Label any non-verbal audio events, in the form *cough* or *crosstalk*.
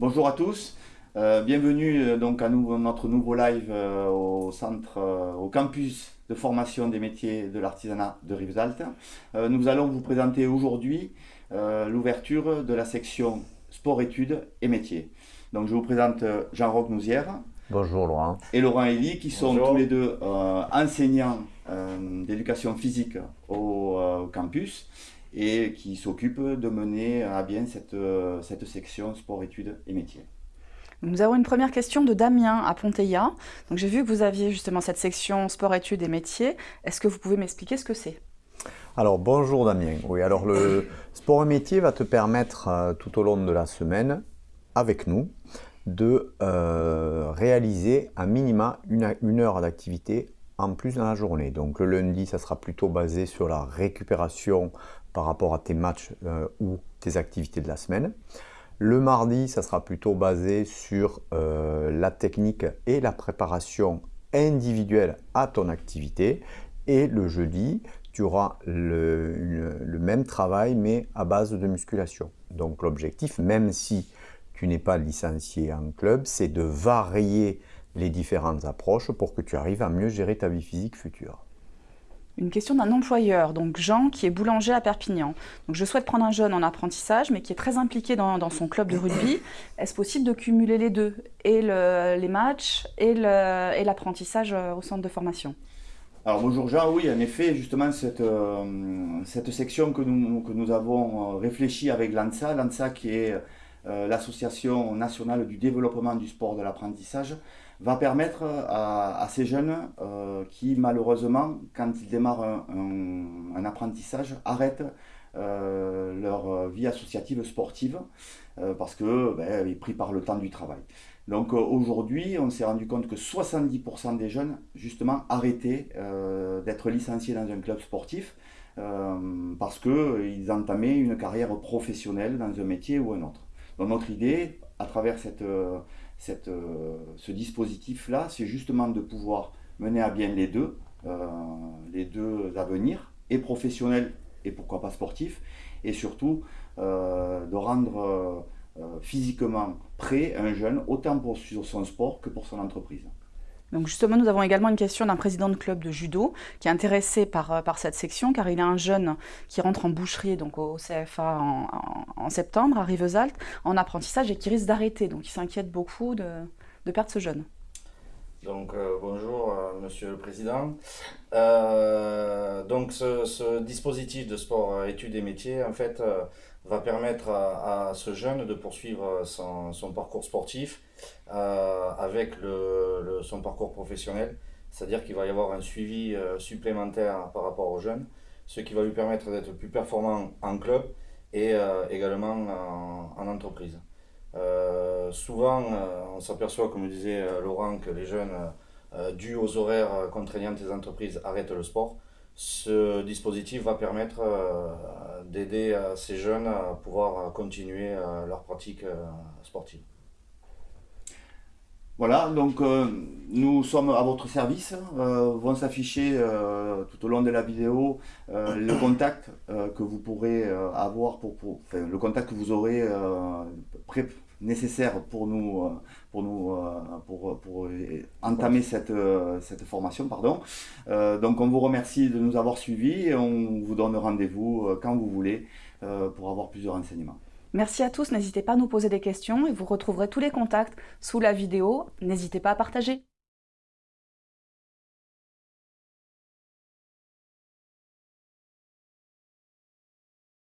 Bonjour à tous, euh, bienvenue euh, donc à notre nouveau live euh, au centre, au campus de formation des métiers de l'artisanat de Rivesaltes. nous allons vous présenter aujourd'hui l'ouverture de la section sport-études et métiers. Donc je vous présente Jean-Roch Nouzière. Bonjour Laurent. Et Laurent Elie qui sont tous les deux enseignants d'éducation physique au, campus et qui s'occupe de mener à bien cette, euh, cette section sport, études et métiers. Nous avons une première question de Damien à Ponteilla. Donc j'ai vu que vous aviez justement cette section sport, études et métiers. Est-ce que vous pouvez m'expliquer ce que c'est? Alors bonjour Damien. Oui, alors le *coughs* sport et métier va te permettre euh, tout au long de la semaine, avec nous, de euh, réaliser un minima une, une heure d'activité en plus dans la journée. Donc le lundi, ça sera plutôt basé sur la récupération par rapport à tes matchs euh, ou tes activités de la semaine. Le mardi, ça sera plutôt basé sur euh, la technique et la préparation individuelle à ton activité. Et le jeudi, tu auras le, même travail mais à base de musculation. Donc l'objectif, même si tu n'es pas licencié en club, c'est de varier les différentes approches pour que tu arrives à mieux gérer ta vie physique future. Une question d'un employeur, donc Jean, qui est boulanger à Perpignan. Donc je souhaite prendre un jeune en apprentissage, mais qui est très impliqué dans, son club de rugby. *coughs* Est-ce possible de cumuler les deux, et les matchs et l'apprentissage euh, au centre de formation? Alors bonjour Jean, oui en effet justement cette, euh, cette section que nous, que nous avons euh, réfléchi avec l'ANSA, l'ANSA qui est l'association nationale du développement du sport de l'apprentissage, va permettre à, ces jeunes euh, qui malheureusement, quand ils démarrent un, apprentissage, arrêtent euh, leur vie associative sportive euh, parce que ben, pris par le temps du travail. Donc aujourd'hui, on s'est rendu compte que 70% des jeunes, justement, arrêtaient d'être licenciés dans un club sportif parce qu'ils entamaient une carrière professionnelle dans un métier ou un autre. Notre idée, à travers cette, euh, ce dispositif-là, c'est justement de pouvoir mener à bien les deux, euh, les deux avenirs, et professionnels et pourquoi pas sportifs, et surtout euh, de rendre physiquement prêt un jeune, autant pour son sport que pour son entreprise. Donc justement, nous avons également une question d'un président de club de judo qui est intéressé par, euh, cette section car il a un jeune qui rentre en boucherie donc au CFA en, septembre à Rivesaltes en apprentissage et qui risque d'arrêter. Donc il s'inquiète beaucoup de, de, perdre ce jeune. Donc euh, bonjour euh, Monsieur le Président. donc ce, dispositif de sport études et métiers en fait va permettre à, ce jeune de poursuivre son, parcours sportif euh, avec son parcours professionnel. C'est-à-dire qu'il va y avoir un suivi euh, supplémentaire par rapport aux jeunes, ce qui va lui permettre d'être plus performant en club et euh, également en, en entreprise. souvent, on s'aperçoit, comme disait Laurent, que les jeunes, dus aux horaires contraignants des entreprises, arrêtent le sport ce dispositif va permettre d'aider ces jeunes à pouvoir continuer leur pratique sportive. Voilà, donc euh, nous sommes à votre service. Euh, vont s'afficher euh, tout au long de la vidéo le *coughs* contact que vous pourrez avoir, pour, enfin, le contact que vous aurez nécessaire pour nous, pour, nous pour, pour entamer cette, cette formation. Pardon. donc on vous remercie de nous avoir suivis et on vous donne rendez-vous quand vous voulez pour avoir plusieurs renseignements. Merci à tous, n'hésitez pas à nous poser des questions et vous retrouverez tous les contacts sous la vidéo. N'hésitez pas à partager.